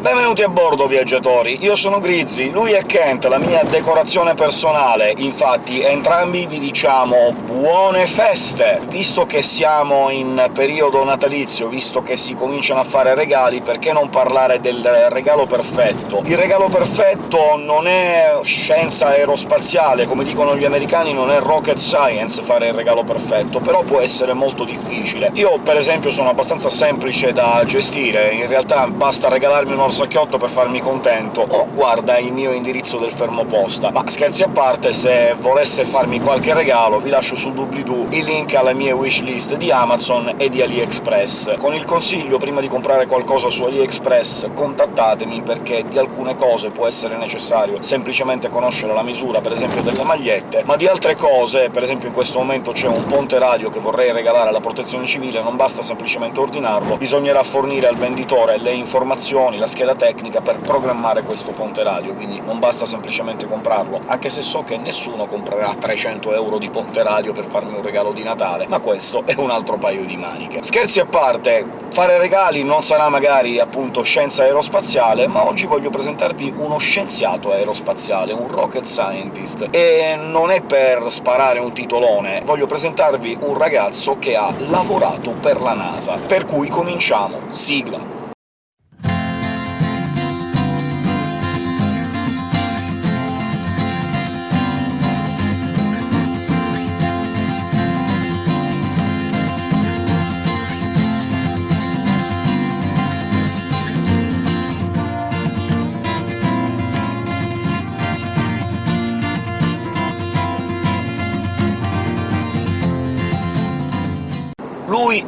Benvenuti a bordo, viaggiatori! Io sono Grizzly, lui è Kent, la mia decorazione personale. Infatti entrambi vi diciamo buone feste! Visto che siamo in periodo natalizio, visto che si cominciano a fare regali, perché non parlare del regalo perfetto? Il regalo perfetto non è scienza aerospaziale, come dicono gli americani non è rocket science fare il regalo perfetto, però può essere molto difficile. Io, per esempio, sono abbastanza semplice da gestire, in realtà basta regalarmi un orsacchiotto per farmi contento, o guarda il mio indirizzo del fermo posta. Ma scherzi a parte, se volesse farmi qualche regalo vi lascio sul doobly-doo il link alle mie wishlist di Amazon e di AliExpress. Con il consiglio, prima di comprare qualcosa su AliExpress, contattatemi, perché di alcune cose può essere necessario semplicemente conoscere la misura, per esempio delle magliette, ma di altre cose, per esempio in questo momento c'è un ponte radio che vorrei regalare alla protezione civile, non basta semplicemente ordinarlo, bisognerà fornire al venditore le informazioni, la scheda tecnica per programmare questo ponte radio, quindi non basta semplicemente comprarlo, anche se so che nessuno comprerà 300 euro di ponte radio per farmi un regalo di Natale, ma questo è un altro paio di maniche. Scherzi a parte, fare regali non sarà magari appunto scienza aerospaziale, ma oggi voglio presentarvi uno scienziato aerospaziale, un rocket scientist, e non è per sparare un titolone, voglio presentarvi un ragazzo che ha lavorato per la NASA. Per cui cominciamo. Sigla.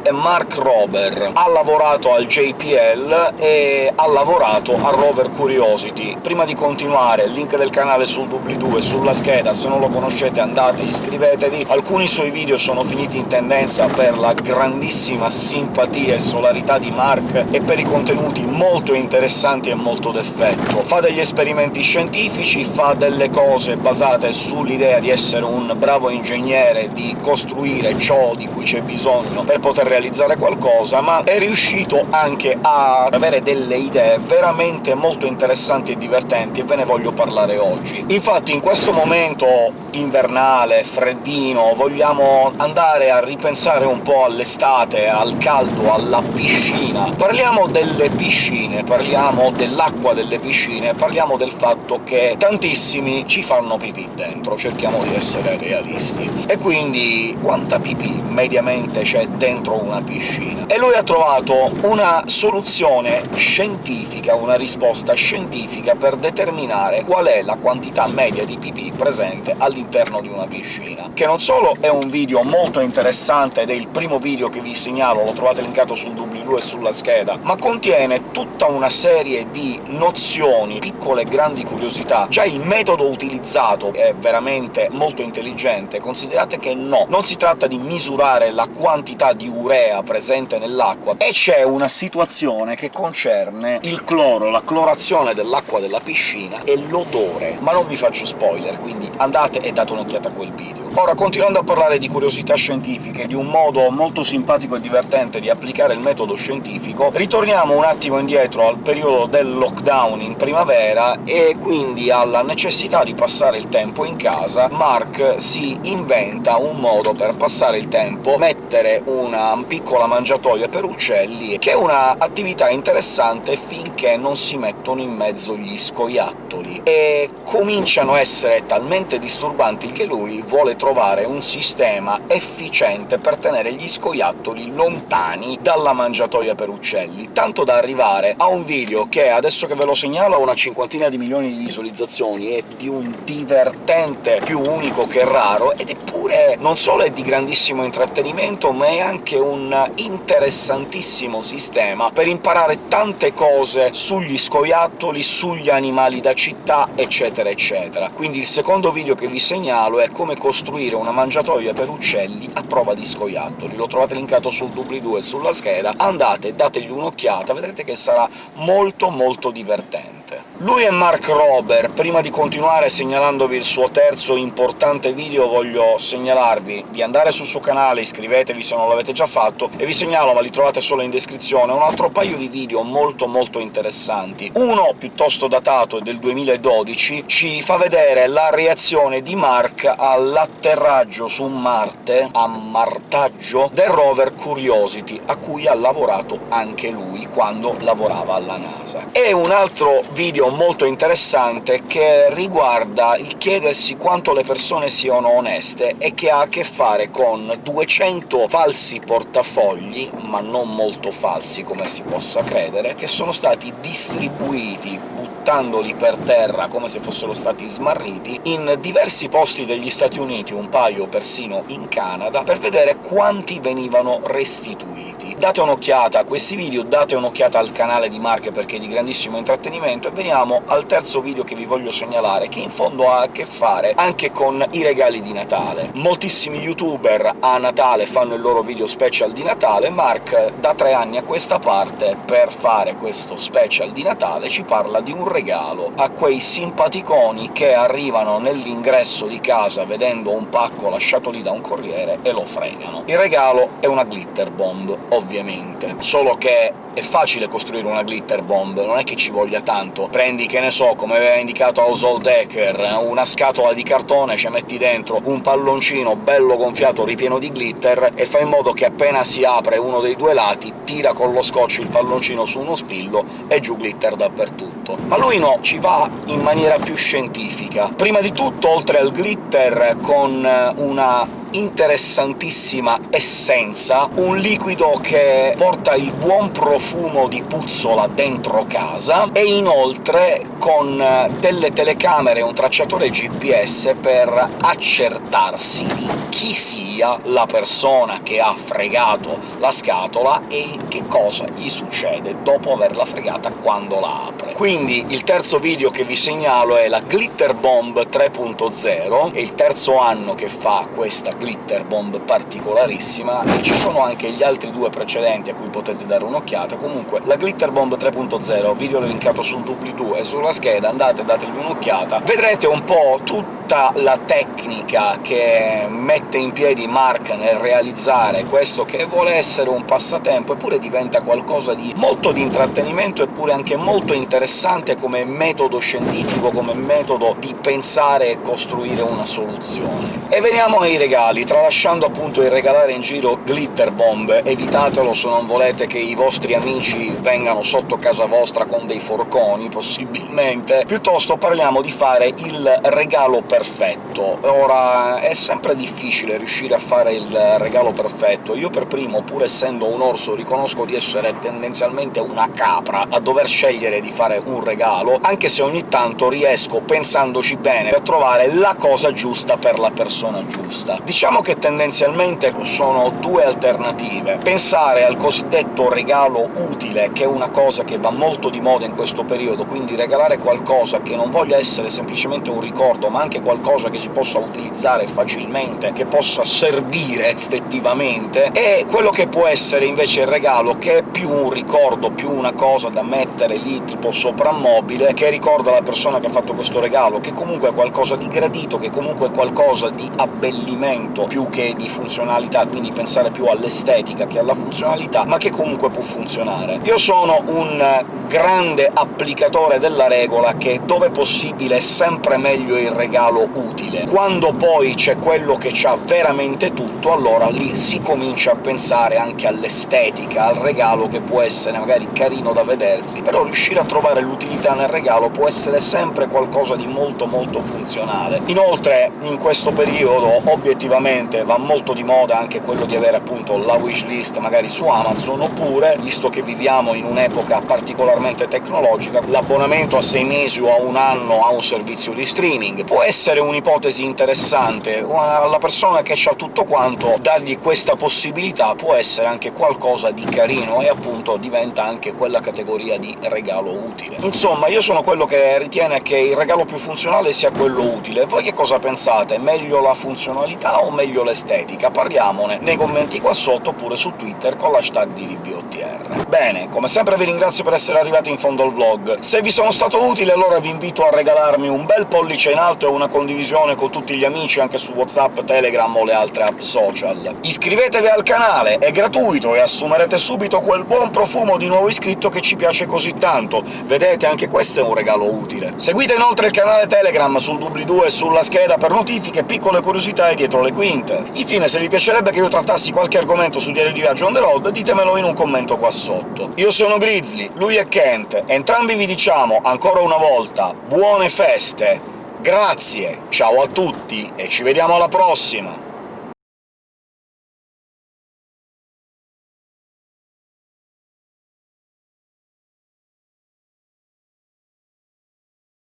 È Mark Rober, ha lavorato al JPL e ha lavorato al rover Curiosity. Prima di continuare, il link del canale sul doobly-doo e sulla scheda, se non lo conoscete andate, iscrivetevi. Alcuni suoi video sono finiti in tendenza per la grandissima simpatia e solarità di Mark e per i contenuti molto interessanti e molto d'effetto. Fa degli esperimenti scientifici, fa delle cose basate sull'idea di essere un bravo ingegnere, di costruire ciò di cui c'è bisogno per poter realizzare qualcosa, ma è riuscito anche a avere delle idee veramente molto interessanti e divertenti, e ve ne voglio parlare oggi. Infatti in questo momento invernale, freddino, vogliamo andare a ripensare un po' all'estate, al caldo, alla piscina. Parliamo delle piscine, parliamo dell'acqua delle piscine, parliamo del fatto che tantissimi ci fanno pipì dentro, cerchiamo di essere realisti. E quindi quanta pipì mediamente c'è dentro una piscina. E lui ha trovato una soluzione scientifica, una risposta scientifica per determinare qual è la quantità media di pipì presente all'interno di una piscina, che non solo è un video molto interessante ed è il primo video che vi segnalo, lo trovate linkato sul doobly-doo e sulla scheda, ma contiene tutta una serie di nozioni, piccole e grandi curiosità. Già il metodo utilizzato è veramente molto intelligente, considerate che no, non si tratta di misurare la quantità di urea presente nell'acqua, e c'è una situazione che concerne il cloro, la clorazione dell'acqua della piscina e l'odore. Ma non vi faccio spoiler, quindi andate e date un'occhiata a quel video. Ora, continuando a parlare di curiosità scientifiche, di un modo molto simpatico e divertente di applicare il metodo scientifico, ritorniamo un attimo indietro al periodo del lockdown in primavera, e quindi alla necessità di passare il tempo in casa, Mark si inventa un modo per passare il tempo, mettere una piccola mangiatoia per uccelli, che è una attività interessante finché non si mettono in mezzo gli scoiattoli, e cominciano a essere talmente disturbanti che lui vuole trovare un sistema efficiente per tenere gli scoiattoli lontani dalla mangiatoia per uccelli, tanto da arrivare a un video che, adesso che ve lo segnalo, ha una cinquantina di milioni di visualizzazioni, è di un divertente più unico che raro, ed eppure non solo è di grandissimo intrattenimento, ma è anche un interessantissimo sistema per imparare tante cose sugli scoiattoli, sugli animali da città, eccetera eccetera. Quindi il secondo video che vi segnalo è come costruire una mangiatoia per uccelli a prova di scoiattoli. Lo trovate linkato sul doobly-doo e sulla scheda, andate, dategli un'occhiata, vedrete che sarà molto molto divertente. Niente. Lui è Mark Rober. Prima di continuare segnalandovi il suo terzo importante video voglio segnalarvi di andare sul suo canale, iscrivetevi se non l'avete già fatto, e vi segnalo, ma li trovate solo in descrizione, un altro paio di video molto molto interessanti. Uno, piuttosto datato, del 2012, ci fa vedere la reazione di Mark all'atterraggio su Marte, ammartaggio, del rover Curiosity, a cui ha lavorato anche lui quando lavorava alla NASA. E un altro video molto interessante che riguarda il chiedersi quanto le persone siano oneste e che ha a che fare con 200 falsi portafogli, ma non molto falsi come si possa credere, che sono stati distribuiti, buttandoli per terra come se fossero stati smarriti, in diversi posti degli Stati Uniti, un paio persino in Canada, per vedere quanti venivano restituiti. Date un'occhiata a questi video, date un'occhiata al canale di Mark perché è di grandissimo intrattenimento, e veniamo al terzo video che vi voglio segnalare, che in fondo ha a che fare anche con i regali di Natale. Moltissimi youtuber a Natale fanno il loro video special di Natale, Mark da tre anni a questa parte, per fare questo special di Natale, ci parla di un regalo a quei simpaticoni che arrivano nell'ingresso di casa vedendo un pacco lasciato lì da un corriere e lo fregano. Il regalo è una glitter bomb, ovviamente, solo che è facile costruire una glitter bomb, non è che ci voglia tanto. Prendi, che ne so, come aveva indicato Household Decker, una scatola di cartone, ci metti dentro un palloncino bello gonfiato ripieno di glitter, e fai in modo che appena si apre uno dei due lati, tira con lo scotch il palloncino su uno spillo e giù glitter dappertutto. Ma lui no, ci va in maniera più scientifica. Prima di tutto, oltre al glitter, con una interessantissima essenza, un liquido che porta il buon profumo di puzzola dentro casa, e inoltre con delle telecamere e un tracciatore GPS per accertarsi di chi sia la persona che ha fregato la scatola e che cosa gli succede dopo averla fregata quando la apre. Quindi il terzo video che vi segnalo è la Glitter Bomb 3.0, è il terzo anno che fa questa glitter bomb particolarissima, e ci sono anche gli altri due precedenti a cui potete dare un'occhiata. Comunque, la glitter bomb 3.0, video linkato sul doobly-doo e sulla scheda, andate dategli un'occhiata, vedrete un po' tutta la tecnica che mette in piedi Mark nel realizzare questo che vuole essere un passatempo, eppure diventa qualcosa di molto di intrattenimento, eppure anche molto interessante come metodo scientifico, come metodo di pensare e costruire una soluzione. E veniamo ai regali, tralasciando appunto il regalare in giro glitter bomb, evitatelo se non volete che i vostri amici vengano sotto casa vostra con dei forconi, possibilmente, piuttosto parliamo di fare il regalo perfetto. Ora, è sempre difficile riuscire a fare il regalo perfetto. Io per primo, pur essendo un orso, riconosco di essere tendenzialmente una capra a dover scegliere di fare un regalo, anche se ogni tanto riesco, pensandoci bene, a trovare la cosa giusta per la persona giusta. Diciamo che tendenzialmente sono due alternative. Pensare al cosiddetto regalo utile, che è una cosa che va molto di moda in questo periodo, quindi regalare qualcosa che non voglia essere semplicemente un ricordo, ma anche qualcosa che si possa utilizzare facilmente, che possa servire effettivamente, e quello che può essere invece il regalo, che è più un ricordo, più una cosa da mettere lì tipo soprammobile, che ricorda la persona che ha fatto questo regalo, che comunque è qualcosa di gradito, che comunque è qualcosa di abbellimento più che di funzionalità, quindi pensare più all'estetica che alla funzionalità, ma che comunque può funzionare. Io sono un grande applicatore della regola che, dove possibile, è sempre meglio il regalo utile. Quando poi c'è quello che c'ha veramente tutto, allora lì si comincia a pensare anche all'estetica, al regalo che può essere magari carino da vedersi, però riuscire a trovare l'utilità nel regalo può essere sempre qualcosa di molto molto funzionale. Inoltre, in questo periodo, obiettivamente, va molto di moda anche quello di avere appunto la wishlist magari su Amazon, oppure, visto che viviamo in un'epoca particolarmente tecnologica, l'abbonamento a sei mesi o a un anno a un servizio di streaming. Può essere un'ipotesi interessante, alla persona che ha tutto quanto, dargli questa possibilità può essere anche qualcosa di carino, e appunto diventa anche quella categoria di regalo utile. Insomma, io sono quello che ritiene che il regalo più funzionale sia quello utile. Voi che cosa pensate? Meglio la funzionalità o meglio l'estetica? Parliamone nei commenti qua sotto, oppure su Twitter con l'hashtag di VBOTR. Bene, come sempre vi ringrazio per essere arrivati in fondo al vlog. Se vi sono stato utile allora vi invito a regalarmi un bel pollice in alto e una condivisione con tutti gli amici anche su WhatsApp, Telegram o le altre app social. Iscrivetevi al canale, è gratuito e assumerete subito quel buon profumo di nuovo iscritto che ci piace così tanto. Vedete, anche questo è un regalo utile. Seguite inoltre il canale Telegram sul doobly-doo e sulla scheda per notifiche, piccole curiosità e dietro le quinte. Infine, se vi piacerebbe che io trattassi qualche argomento su Diario di Viaggio on the road, ditemelo in un commento qua sotto. Io sono Grizzly, lui è Kent, entrambi vi diciamo, ancora una volta, buone feste, grazie, ciao a tutti e ci vediamo alla prossima!